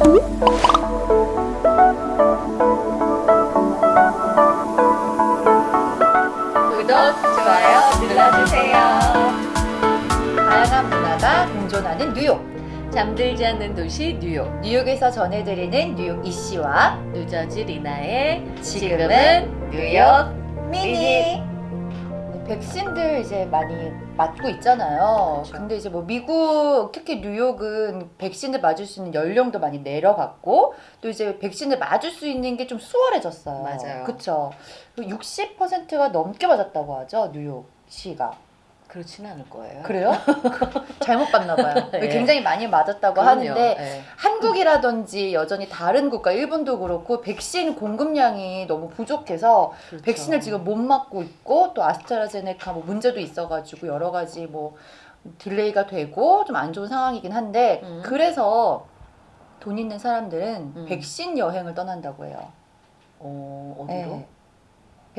구독, 좋아요 눌러주세요. 다양한 문화가 공존하는 뉴욕. 잠들지 않는 도시 뉴욕 뉴욕에서 전해드리는 뉴욕 이씨와 누저지 리나의 지금은 뉴욕 미니. 네, 백신들 이제 많이 맞고 있잖아요. 그렇죠. 근데 이제 뭐 미국 특히 뉴욕은 백신을 맞을 수 있는 연령도 많이 내려갔고 또 이제 백신을 맞을 수 있는 게 좀 수월해졌어요. 맞아요. 그렇죠. 60%가 넘게 맞았다고 하죠 뉴욕시가. 그렇지는 않을 거예요 그래요? 잘못 봤나 봐요. 네. 굉장히 많이 맞았다고 그럼요. 하는데 네. 한국이라든지 여전히 다른 국가 일본도 그렇고 백신 공급량이 너무 부족해서 그렇죠. 백신을 지금 못 맞고 있고 또 아스트라제네카 뭐 문제도 있어가지고 여러 가지 뭐 delay가 되고 좀 안 좋은 상황이긴 한데 음. 그래서 돈 있는 사람들은 음. 백신 여행을 떠난다고 해요. 어, 어디로? 네.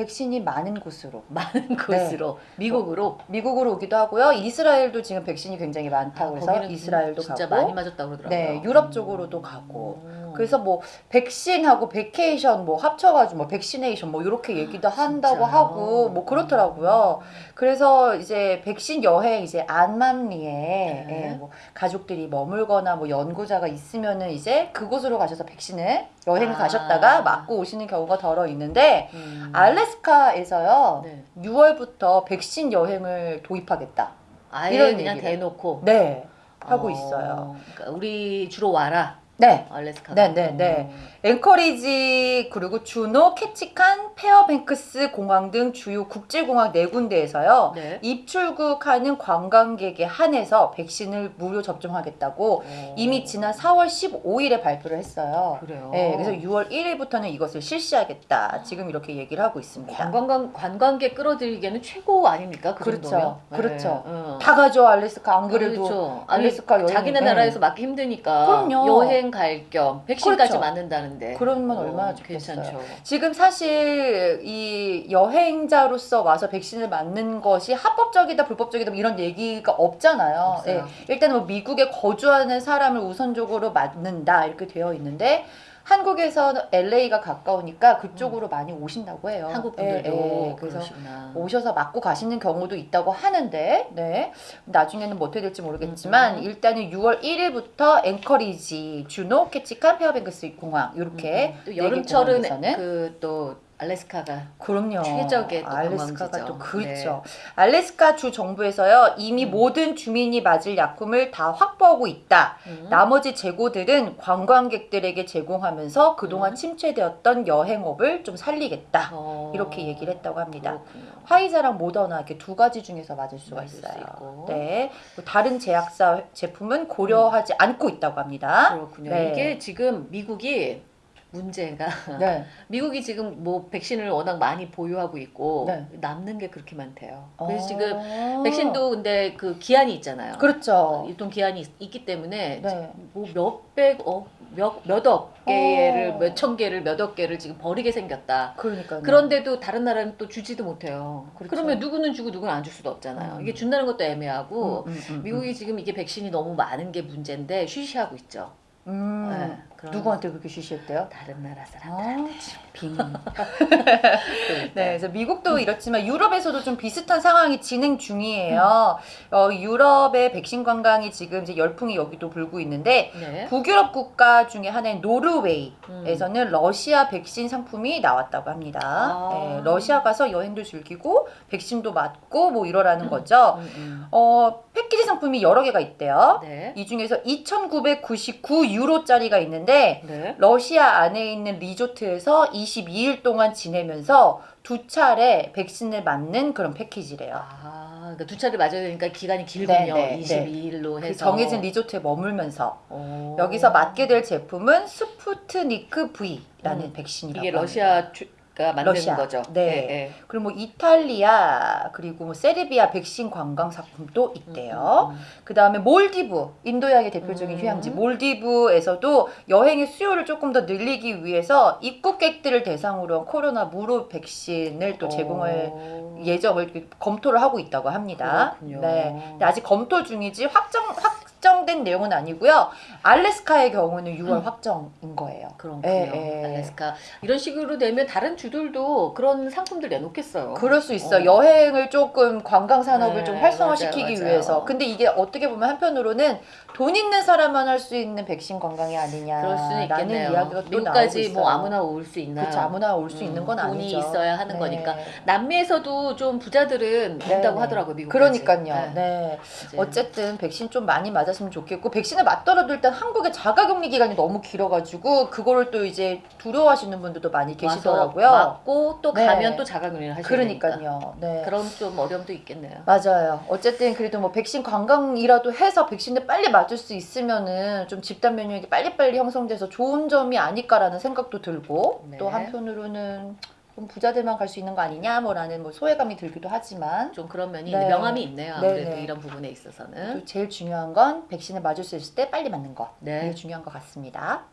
백신이 많은 곳으로. 많은 곳으로 미국으로 미국으로 오기도 하고요. 이스라엘도 지금 백신이 굉장히 많다고 해서 아, 거기는 이스라엘도 진짜 가고. 많이 맞았다고 그러더라고요 네, 유럽 쪽으로도 가고. 음. 그래서 뭐 백신하고 vacation 뭐 합쳐가지고 뭐 vaccination 뭐 이렇게 얘기도 한다고 아, 진짜요? 하고 뭐 그렇더라고요. 그래서 이제 백신 여행 이제 안맘리에 네. 예, 뭐 가족들이 머물거나 뭐 연고자가 있으면은 이제 그곳으로 가셔서 백신을 여행을 아. 가셨다가 맞고 오시는 경우가 더러 있는데 음. 알래스카에서요 네. 6월부터 백신 여행을 도입하겠다. 아예 이런 그냥 얘기를. 대놓고 네 하고 어, 있어요. 그러니까 우리 주로 와라 네 알래스카 네, 네, 네. 앵커리지 그리고 주노, 캐치칸, 페어뱅크스 공항 등 주요 국제공항 네 군데에서요. 네. 입출국하는 관광객에 한해서 백신을 무료 접종하겠다고 어. 이미 지난 4월 15일에 발표를 했어요. 그래요. 네, 그래서 6월 1일부터는 이것을 실시하겠다. 지금 이렇게 얘기를 하고 있습니다. 관광 관광객 끌어들이기에는 최고 아닙니까? 그 그렇죠. 정도면? 그렇죠. 응. 다 가죠 알래스카 안 그래도 그렇죠. 알래스카 여행 자기네 네. 나라에서 맞기 힘드니까 그럼요. 여행 갈 겸 백신까지 그렇죠. 맞는다는데 그러면 어, 얼마나 좋겠어요. 괜찮죠. 지금 사실 이 여행자로서 와서 백신을 맞는 것이 합법적이다 불법적이다 뭐 이런 얘기가 없잖아요. 예, 일단 뭐 미국에 거주하는 사람을 우선적으로 맞는다 이렇게 되어 있는데 한국에서 LA가 가까우니까 그쪽으로 많이 오신다고 해요. 한국 분들도 예, 예. 그래서 그러시구나. 오셔서 맞고 가시는 경우도 있다고 하는데 네 나중에는 뭐 어떻게 될지 모르겠지만 음, 음. 일단은 6월 1일부터 앵커리지, 주노, 캐치칸, 페어뱅크스 공항 이렇게 또 네개 여름철은 그 또 알래스카가 그럼요. 최적의 또 알래스카가. 또 그렇죠. 알래스카 주 정부에서요 이미 음. 모든 주민이 맞을 약품을 다 확보하고 있다. 음. 나머지 재고들은 관광객들에게 제공하면서 그동안 음. 침체되었던 여행업을 좀 살리겠다. 어, 이렇게 얘기를 했다고 합니다. 그렇군요. 화이자랑 모더나 이렇게 두 가지 중에서 맞을 수가 맞을 수 있어요. 있고. 네. 뭐 다른 제약사 제품은 고려하지 않고 있다고 합니다. 그렇군요. 네. 이게 지금 미국이 문제가 네. 미국이 지금 뭐 백신을 워낙 많이 보유하고 있고 네. 남는 게 그렇게 많대요. 그래서 어. 지금 백신도 근데 그 기한이 있잖아요. 그렇죠. 유통 기한이 있, 있기 때문에 네. 뭐 몇백 어, 몇 몇억 개를 어. 몇천 개를 몇억 개를 지금 버리게 생겼다. 그러니까 그런데도 다른 나라는 또 주지도 못해요. 그렇죠. 그러면 누구는 주고 누구는 안 줄 수도 없잖아요. 음. 이게 준다는 것도 애매하고 음, 음, 음, 미국이 지금 이게 백신이 너무 많은 게 문제인데 쉬쉬하고 있죠. 음. 누구한테 그렇게 쉬쉬했대요? 다른 나라 사람. 아, 참, 비밀. 그러니까. 네, 그래서 미국도 이렇지만 유럽에서도 좀 비슷한 상황이 진행 중이에요. 어, 유럽의 백신 관광이 지금 이제 열풍이 여기도 불고 있는데 네. 북유럽 국가 중에 하나인 노르웨이. 음. 에서는 러시아 백신 상품이 나왔다고 합니다. 아. 네, 러시아 가서 여행도 즐기고 백신도 맞고 뭐 이러라는 거죠. 음, 음. 어, 패키지 상품이 여러 개가 있대요. 네. 이 중에서 2,999 유로짜리가 있는데 네. 러시아 안에 있는 리조트에서 22일 동안 지내면서 두 차례 백신을 맞는 그런 패키지래요. 아, 그러니까 두 차례 맞아야 되니까 기간이 길군요. 네, 네, 22일로 그 해서 정해진 리조트에 머물면서 오. 여기서 맞게 될 제품은 스푸트니크 V라는 음. 백신이라고 이게 합니다. 러시아 가 만드는 러시아. 거죠. 네. 그리고 뭐 이탈리아 그리고 뭐 세르비아 백신 관광 상품도 있대요. 음, 음, 그 다음에 몰디브 인도양의 대표적인 음. 휴양지 몰디브에서도 여행의 수요를 조금 더 늘리기 위해서 입국객들을 대상으로 한 코로나 무료 백신을 또 음. 제공을 어. 예정을 검토를 하고 있다고 합니다. 그렇군요. 네. 근데 아직 검토 중이지 확정 확 확정된 내용은 아니고요. 알래스카의 경우는 6월 음. 확정인 거예요. 그렇군요. 예, 예. 알래스카 이런 식으로 되면 다른 주들도 그런 상품들 내놓겠어요. 그럴 수 있어. 어. 여행을 조금 관광 산업을 네, 좀 활성화시키기 맞아요, 맞아요. 위해서. 근데 이게 어떻게 보면 한편으로는 돈 있는 사람만 할 수 있는 백신 관광이 아니냐. 그럴 수는 있겠네요. 이야기가 또 미국까지 뭐. 아무나 올 수 있나? 그렇죠. 아무나 올수 음, 있는 건 돈이 아니죠. 있어야 하는 네. 거니까. 남미에서도 좀 부자들은 네, 온다고 네. 하더라고요, 미국. 그러니까요. 네. 어쨌든 백신 좀 많이 맞 았으면 좋겠고 백신을 맞더라도 일단 한국의 자가격리 기간이 너무 길어가지고 그거를 또 이제 두려워하시는 분들도 많이 계시더라고요. 맞고 또 네. 가면 또 자가격리를 하셔야 되니까. 그러니까요. 네. 그런 좀 어려움도 있겠네요. 맞아요. 어쨌든 그래도 뭐 백신 관광이라도 해서 백신을 빨리 맞을 수 있으면은 좀 집단 면역이 빨리빨리 형성돼서 좋은 점이 아닐까라는 생각도 들고 네. 또 한편으로는 좀 부자들만 갈 수 있는 거 아니냐 뭐라는 뭐 소외감이 들기도 하지만 좀 그런 면이 네. 명함이 있네요. 네, 아무래도 네네. 이런 부분에 있어서는 제일 중요한 건 백신을 맞을 수 있을 때 빨리 맞는 거 네. 제일 중요한 것 같습니다.